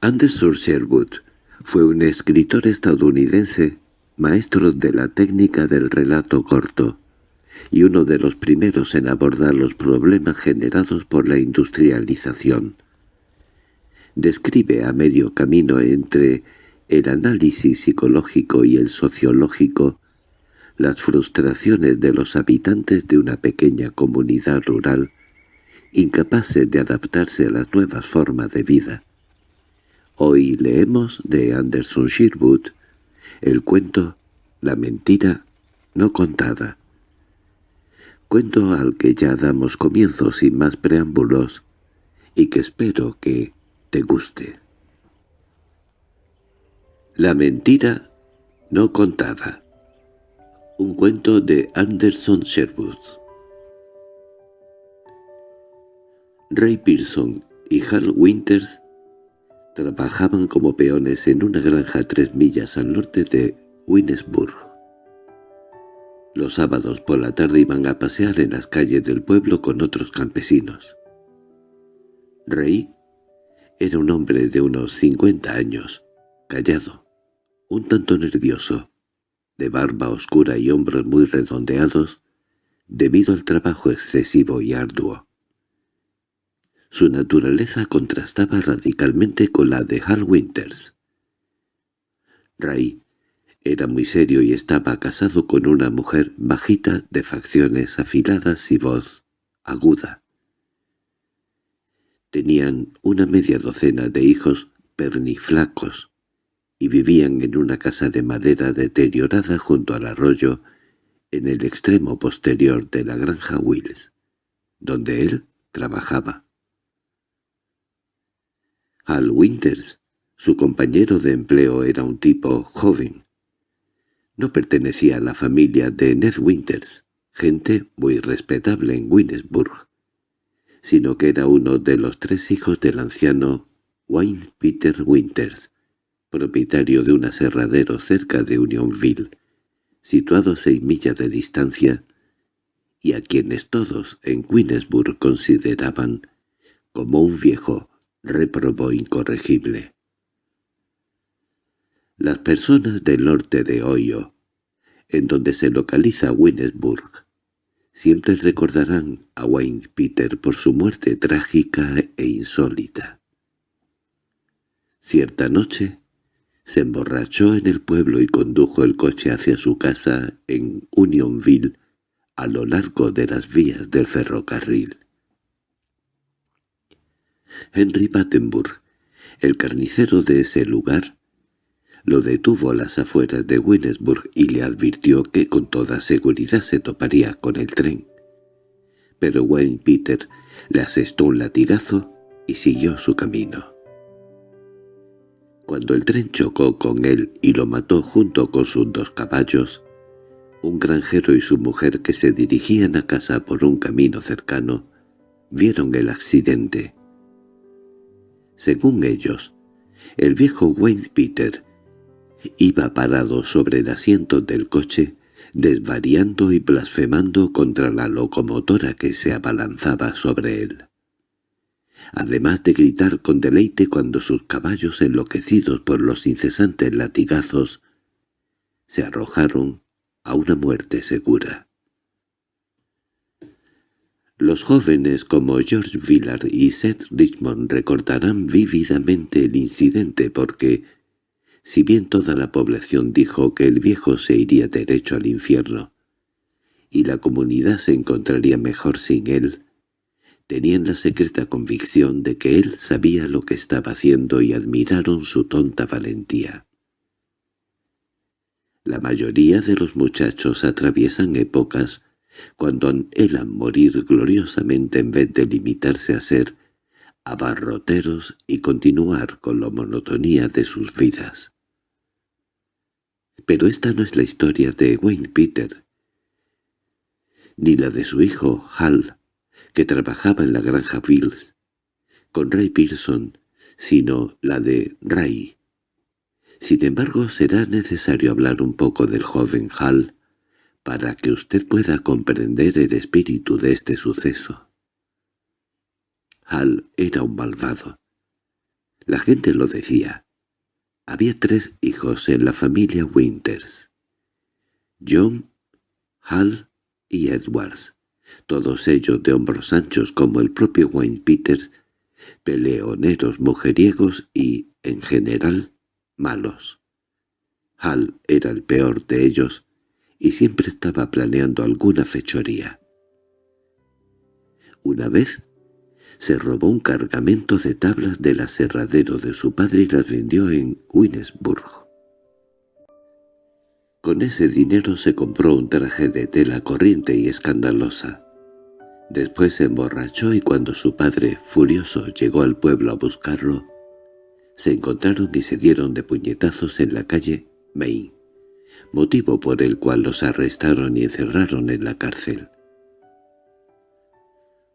Anderson Sherwood fue un escritor estadounidense, maestro de la técnica del relato corto, y uno de los primeros en abordar los problemas generados por la industrialización. Describe a medio camino entre el análisis psicológico y el sociológico las frustraciones de los habitantes de una pequeña comunidad rural, incapaces de adaptarse a las nuevas formas de vida. Hoy leemos de Anderson Sherwood el cuento La mentira no contada. Cuento al que ya damos comienzo sin más preámbulos y que espero que te guste. La mentira no contada un cuento de Anderson Sherwood. Ray Pearson y Hal Winters trabajaban como peones en una granja tres millas al norte de Winnesburg. Los sábados por la tarde iban a pasear en las calles del pueblo con otros campesinos. Ray era un hombre de unos cincuenta años, callado, un tanto nervioso, de barba oscura y hombros muy redondeados, debido al trabajo excesivo y arduo. Su naturaleza contrastaba radicalmente con la de Hal Winters. Ray era muy serio y estaba casado con una mujer bajita de facciones afiladas y voz aguda. Tenían una media docena de hijos perniflacos, y vivían en una casa de madera deteriorada junto al arroyo en el extremo posterior de la granja Wills, donde él trabajaba. Al Winters, su compañero de empleo era un tipo joven. No pertenecía a la familia de Ned Winters, gente muy respetable en Winnesburg, sino que era uno de los tres hijos del anciano Wayne Peter Winters, propietario de un aserradero cerca de Unionville, situado a seis millas de distancia, y a quienes todos en Queensburg consideraban como un viejo reprobo incorregible. Las personas del norte de Ohio, en donde se localiza Winnesburg, siempre recordarán a Wayne Peter por su muerte trágica e insólita. Cierta noche, se emborrachó en el pueblo y condujo el coche hacia su casa en Unionville a lo largo de las vías del ferrocarril. Henry Battenburg, el carnicero de ese lugar, lo detuvo a las afueras de Winnesburg y le advirtió que con toda seguridad se toparía con el tren. Pero Wayne Peter le asestó un latigazo y siguió su camino. Cuando el tren chocó con él y lo mató junto con sus dos caballos, un granjero y su mujer que se dirigían a casa por un camino cercano, vieron el accidente. Según ellos, el viejo Wayne Peter iba parado sobre el asiento del coche, desvariando y blasfemando contra la locomotora que se abalanzaba sobre él además de gritar con deleite cuando sus caballos enloquecidos por los incesantes latigazos se arrojaron a una muerte segura. Los jóvenes como George Villard y Seth Richmond recordarán vívidamente el incidente porque, si bien toda la población dijo que el viejo se iría derecho al infierno, y la comunidad se encontraría mejor sin él, Tenían la secreta convicción de que él sabía lo que estaba haciendo y admiraron su tonta valentía. La mayoría de los muchachos atraviesan épocas cuando anhelan morir gloriosamente en vez de limitarse a ser abarroteros y continuar con la monotonía de sus vidas. Pero esta no es la historia de Wayne Peter, ni la de su hijo Hal, que trabajaba en la granja Bills, con Ray Pearson, sino la de Ray. Sin embargo, será necesario hablar un poco del joven Hal para que usted pueda comprender el espíritu de este suceso. Hal era un malvado. La gente lo decía. Había tres hijos en la familia Winters. John, Hal y Edwards, todos ellos de hombros anchos como el propio Wayne Peters, peleoneros mujeriegos y, en general, malos. Hal era el peor de ellos y siempre estaba planeando alguna fechoría. Una vez se robó un cargamento de tablas del aserradero de su padre y las vendió en Winesburg. Con ese dinero se compró un traje de tela corriente y escandalosa. Después se emborrachó y cuando su padre, furioso, llegó al pueblo a buscarlo, se encontraron y se dieron de puñetazos en la calle Main, motivo por el cual los arrestaron y encerraron en la cárcel.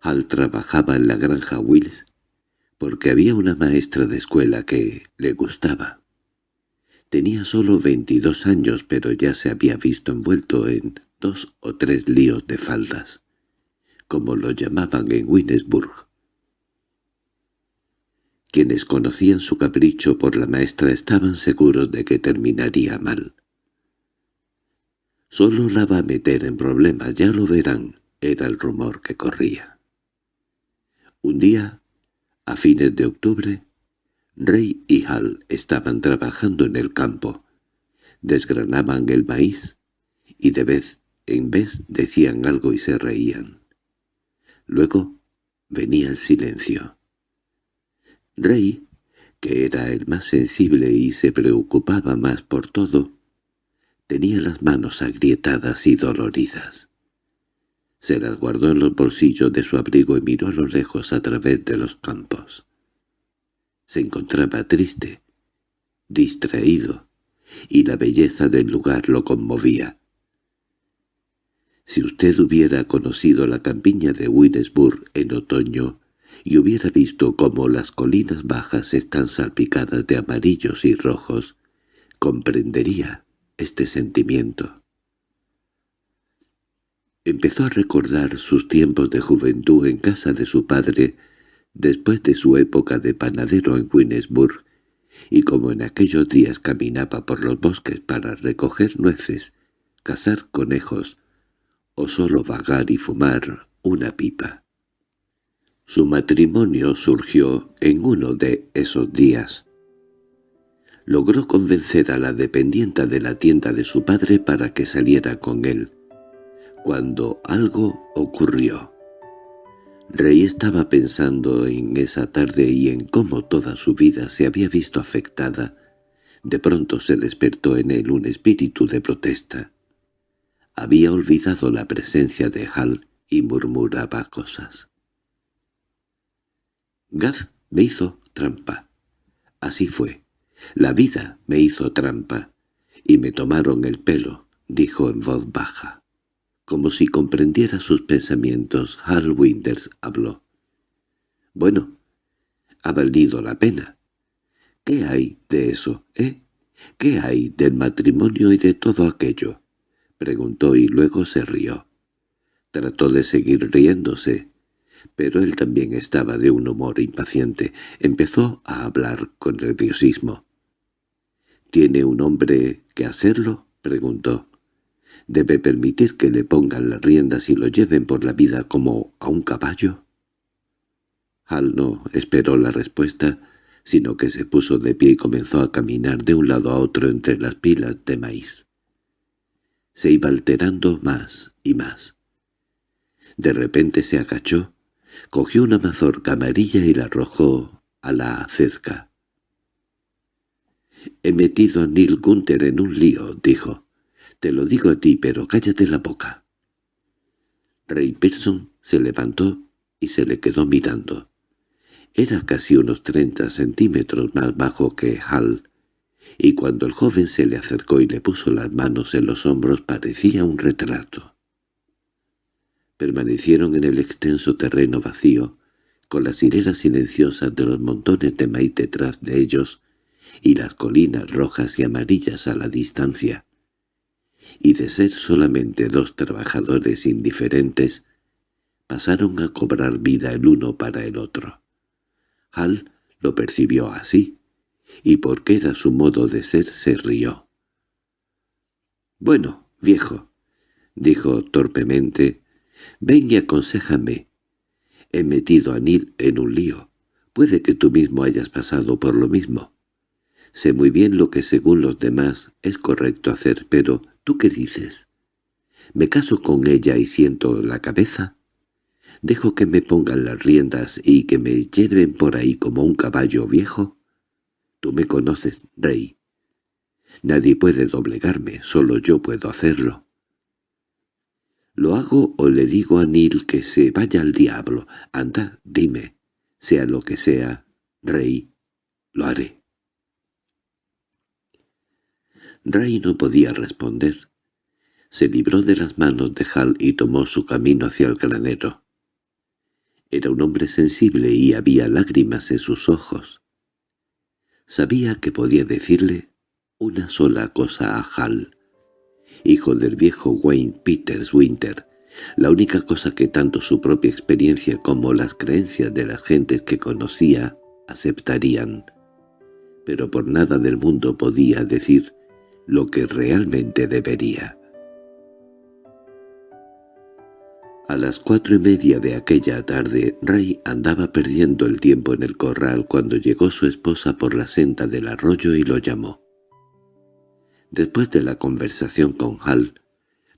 Hal trabajaba en la granja Wills porque había una maestra de escuela que le gustaba. Tenía solo veintidós años, pero ya se había visto envuelto en dos o tres líos de faldas, como lo llamaban en Winesburg. Quienes conocían su capricho por la maestra estaban seguros de que terminaría mal. Solo la va a meter en problemas, ya lo verán, era el rumor que corría. Un día, a fines de octubre, Rey y Hal estaban trabajando en el campo. Desgranaban el maíz y de vez en vez decían algo y se reían. Luego venía el silencio. Rey, que era el más sensible y se preocupaba más por todo, tenía las manos agrietadas y doloridas. Se las guardó en los bolsillos de su abrigo y miró a lo lejos a través de los campos. Se encontraba triste, distraído, y la belleza del lugar lo conmovía. Si usted hubiera conocido la campiña de Winesburg en otoño y hubiera visto cómo las colinas bajas están salpicadas de amarillos y rojos, comprendería este sentimiento. Empezó a recordar sus tiempos de juventud en casa de su padre, después de su época de panadero en Winesburg, y como en aquellos días caminaba por los bosques para recoger nueces, cazar conejos, o solo vagar y fumar una pipa. Su matrimonio surgió en uno de esos días. Logró convencer a la dependienta de la tienda de su padre para que saliera con él, cuando algo ocurrió. Rey estaba pensando en esa tarde y en cómo toda su vida se había visto afectada. De pronto se despertó en él un espíritu de protesta. Había olvidado la presencia de Hal y murmuraba cosas. Gad me hizo trampa. Así fue. La vida me hizo trampa. Y me tomaron el pelo, dijo en voz baja. Como si comprendiera sus pensamientos, Hal Winters habló. «Bueno, ha valido la pena. ¿Qué hay de eso, eh? ¿Qué hay del matrimonio y de todo aquello?» preguntó y luego se rió. Trató de seguir riéndose, pero él también estaba de un humor impaciente. Empezó a hablar con nerviosismo. —¿Tiene un hombre que hacerlo? —preguntó. ¿Debe permitir que le pongan las riendas y lo lleven por la vida como a un caballo? Hal no esperó la respuesta, sino que se puso de pie y comenzó a caminar de un lado a otro entre las pilas de maíz. Se iba alterando más y más. De repente se agachó, cogió una mazorca amarilla y la arrojó a la cerca. «He metido a Neil Gunther en un lío», dijo. Te lo digo a ti, pero cállate la boca. Ray Pearson se levantó y se le quedó mirando. Era casi unos treinta centímetros más bajo que Hal, y cuando el joven se le acercó y le puso las manos en los hombros parecía un retrato. Permanecieron en el extenso terreno vacío, con las hileras silenciosas de los montones de maíz detrás de ellos y las colinas rojas y amarillas a la distancia y de ser solamente dos trabajadores indiferentes, pasaron a cobrar vida el uno para el otro. Hal Lo percibió así, y porque era su modo de ser se rió. «Bueno, viejo», dijo torpemente, «ven y aconséjame. He metido a Neil en un lío. Puede que tú mismo hayas pasado por lo mismo. Sé muy bien lo que según los demás es correcto hacer, pero ¿tú qué dices? ¿Me caso con ella y siento la cabeza? ¿Dejo que me pongan las riendas y que me lleven por ahí como un caballo viejo? Tú me conoces, rey. Nadie puede doblegarme, solo yo puedo hacerlo. ¿Lo hago o le digo a Nil que se vaya al diablo? Anda, dime, sea lo que sea, rey, lo haré. Rey no podía responder. Se libró de las manos de Hal y tomó su camino hacia el granero. Era un hombre sensible y había lágrimas en sus ojos. Sabía que podía decirle una sola cosa a Hal, hijo del viejo Wayne Peters Winter, la única cosa que tanto su propia experiencia como las creencias de las gentes que conocía aceptarían. Pero por nada del mundo podía decir lo que realmente debería. A las cuatro y media de aquella tarde, Ray andaba perdiendo el tiempo en el corral cuando llegó su esposa por la senda del arroyo y lo llamó. Después de la conversación con Hal,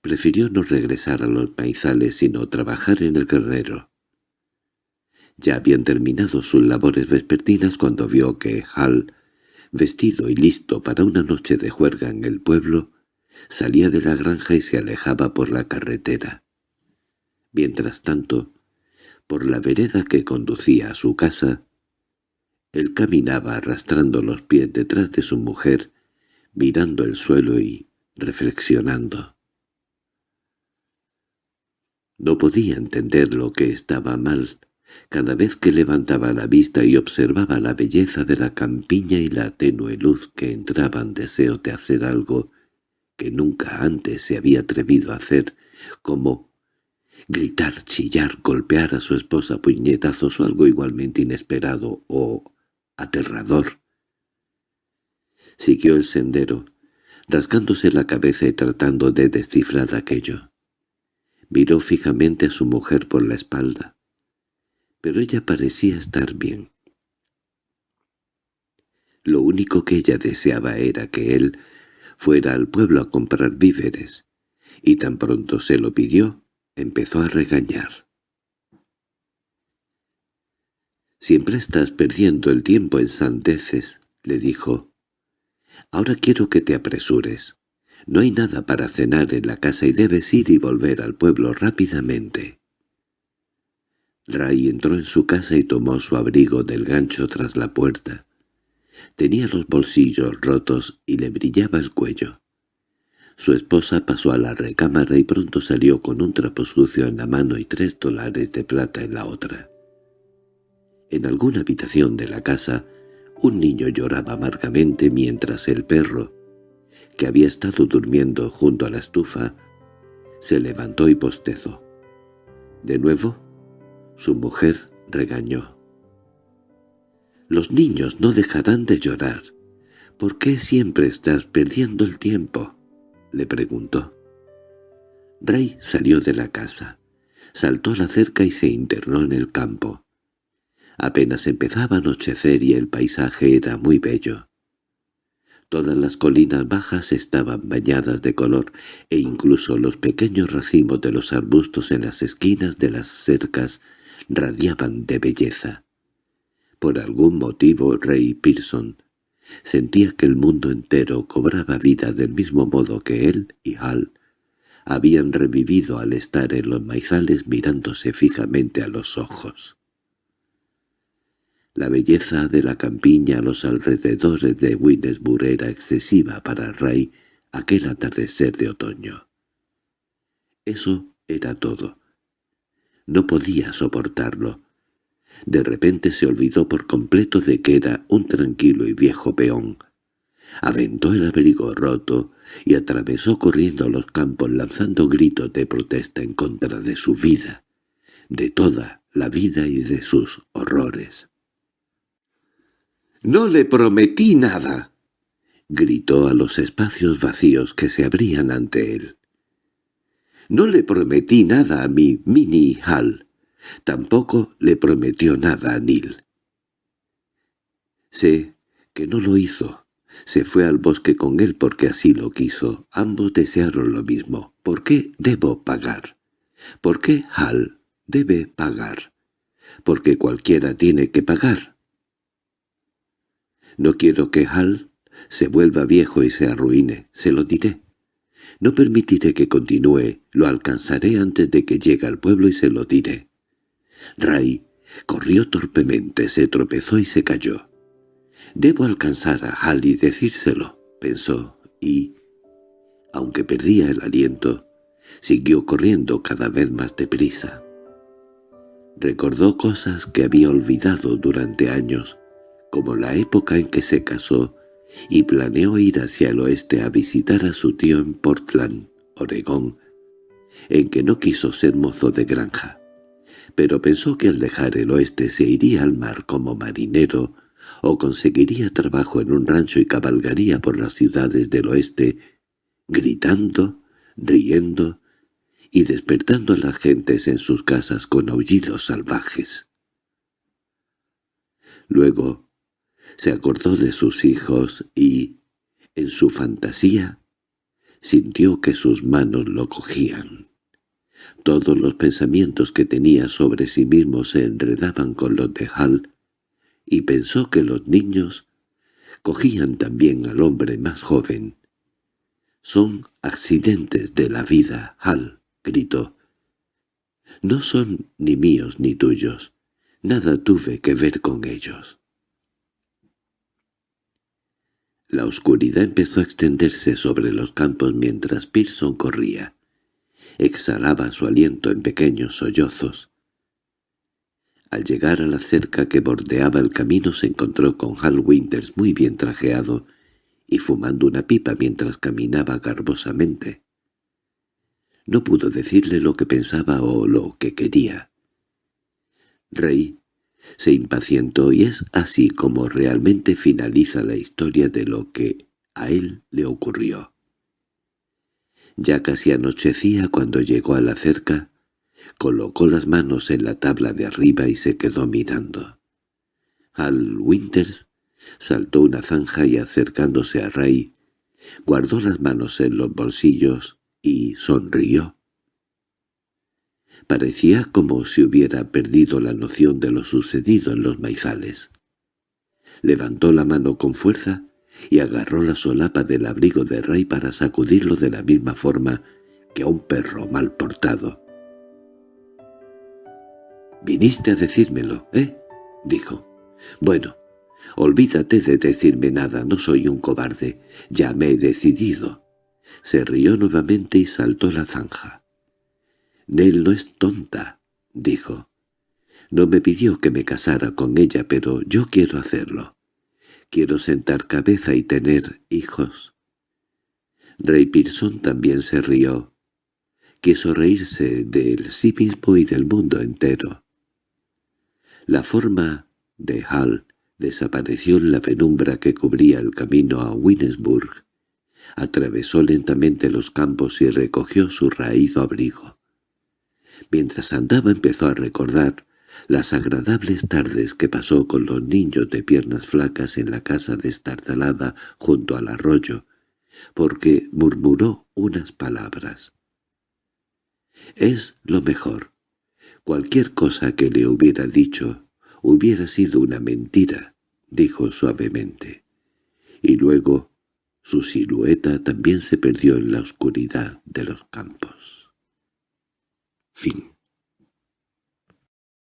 prefirió no regresar a los maizales sino trabajar en el guerrero. Ya habían terminado sus labores vespertinas cuando vio que Hal, vestido y listo para una noche de juerga en el pueblo, salía de la granja y se alejaba por la carretera. Mientras tanto, por la vereda que conducía a su casa, él caminaba arrastrando los pies detrás de su mujer, mirando el suelo y reflexionando. No podía entender lo que estaba mal. Cada vez que levantaba la vista y observaba la belleza de la campiña y la tenue luz que entraban deseo de hacer algo que nunca antes se había atrevido a hacer, como gritar, chillar, golpear a su esposa puñetazos o algo igualmente inesperado o aterrador. Siguió el sendero, rasgándose la cabeza y tratando de descifrar aquello. Miró fijamente a su mujer por la espalda, pero ella parecía estar bien. Lo único que ella deseaba era que él fuera al pueblo a comprar víveres, y tan pronto se lo pidió, empezó a regañar. «Siempre estás perdiendo el tiempo en sandeces», le dijo. «Ahora quiero que te apresures. No hay nada para cenar en la casa y debes ir y volver al pueblo rápidamente». Ray entró en su casa y tomó su abrigo del gancho tras la puerta. Tenía los bolsillos rotos y le brillaba el cuello. Su esposa pasó a la recámara y pronto salió con un trapo sucio en la mano y tres dólares de plata en la otra. En alguna habitación de la casa, un niño lloraba amargamente mientras el perro, que había estado durmiendo junto a la estufa, se levantó y postezó. De nuevo, su mujer regañó. «Los niños no dejarán de llorar. ¿Por qué siempre estás perdiendo el tiempo?» le preguntó. Ray salió de la casa, saltó a la cerca y se internó en el campo. Apenas empezaba a anochecer y el paisaje era muy bello. Todas las colinas bajas estaban bañadas de color e incluso los pequeños racimos de los arbustos en las esquinas de las cercas radiaban de belleza. Por algún motivo Ray Pearson Sentía que el mundo entero cobraba vida del mismo modo que él y Hal habían revivido al estar en los maizales mirándose fijamente a los ojos. La belleza de la campiña a los alrededores de Winesburg era excesiva para Ray aquel atardecer de otoño. Eso era todo. No podía soportarlo. De repente se olvidó por completo de que era un tranquilo y viejo peón. Aventó el abrigo roto y atravesó corriendo los campos lanzando gritos de protesta en contra de su vida, de toda la vida y de sus horrores. —¡No le prometí nada! —gritó a los espacios vacíos que se abrían ante él. —No le prometí nada a mi Mini Hal. Tampoco le prometió nada a Neil. Sé que no lo hizo. Se fue al bosque con él porque así lo quiso. Ambos desearon lo mismo. ¿Por qué debo pagar? ¿Por qué Hal debe pagar? Porque cualquiera tiene que pagar. No quiero que Hal se vuelva viejo y se arruine, se lo diré. No permitiré que continúe, lo alcanzaré antes de que llegue al pueblo y se lo diré. Ray corrió torpemente, se tropezó y se cayó. «Debo alcanzar a Hal y decírselo», pensó, y, aunque perdía el aliento, siguió corriendo cada vez más deprisa. Recordó cosas que había olvidado durante años, como la época en que se casó, y planeó ir hacia el oeste a visitar a su tío en Portland, Oregón, en que no quiso ser mozo de granja. Pero pensó que al dejar el oeste se iría al mar como marinero o conseguiría trabajo en un rancho y cabalgaría por las ciudades del oeste, gritando, riendo y despertando a las gentes en sus casas con aullidos salvajes. Luego se acordó de sus hijos y, en su fantasía, sintió que sus manos lo cogían. Todos los pensamientos que tenía sobre sí mismo se enredaban con los de Hal, y pensó que los niños cogían también al hombre más joven. «Son accidentes de la vida, Hal», gritó. «No son ni míos ni tuyos. Nada tuve que ver con ellos». La oscuridad empezó a extenderse sobre los campos mientras Pearson corría. Exhalaba su aliento en pequeños sollozos. Al llegar a la cerca que bordeaba el camino se encontró con Hal Winters muy bien trajeado y fumando una pipa mientras caminaba garbosamente. No pudo decirle lo que pensaba o lo que quería. Rey se impacientó y es así como realmente finaliza la historia de lo que a él le ocurrió. Ya casi anochecía cuando llegó a la cerca, colocó las manos en la tabla de arriba y se quedó mirando. Al Winters saltó una zanja y acercándose a Ray, guardó las manos en los bolsillos y sonrió. Parecía como si hubiera perdido la noción de lo sucedido en los maizales. Levantó la mano con fuerza y agarró la solapa del abrigo de Ray para sacudirlo de la misma forma que a un perro mal portado. «Viniste a decírmelo, ¿eh?» dijo. «Bueno, olvídate de decirme nada, no soy un cobarde, ya me he decidido». Se rió nuevamente y saltó la zanja. Nell no es tonta, dijo. No me pidió que me casara con ella, pero yo quiero hacerlo. Quiero sentar cabeza y tener hijos. Ray Pearson también se rió. Quiso reírse de él sí mismo y del mundo entero. La forma de Hal desapareció en la penumbra que cubría el camino a Winnesburg. Atravesó lentamente los campos y recogió su raído abrigo. Mientras andaba empezó a recordar las agradables tardes que pasó con los niños de piernas flacas en la casa destartalada junto al arroyo, porque murmuró unas palabras. «Es lo mejor. Cualquier cosa que le hubiera dicho hubiera sido una mentira», dijo suavemente. Y luego su silueta también se perdió en la oscuridad de los campos. Wien.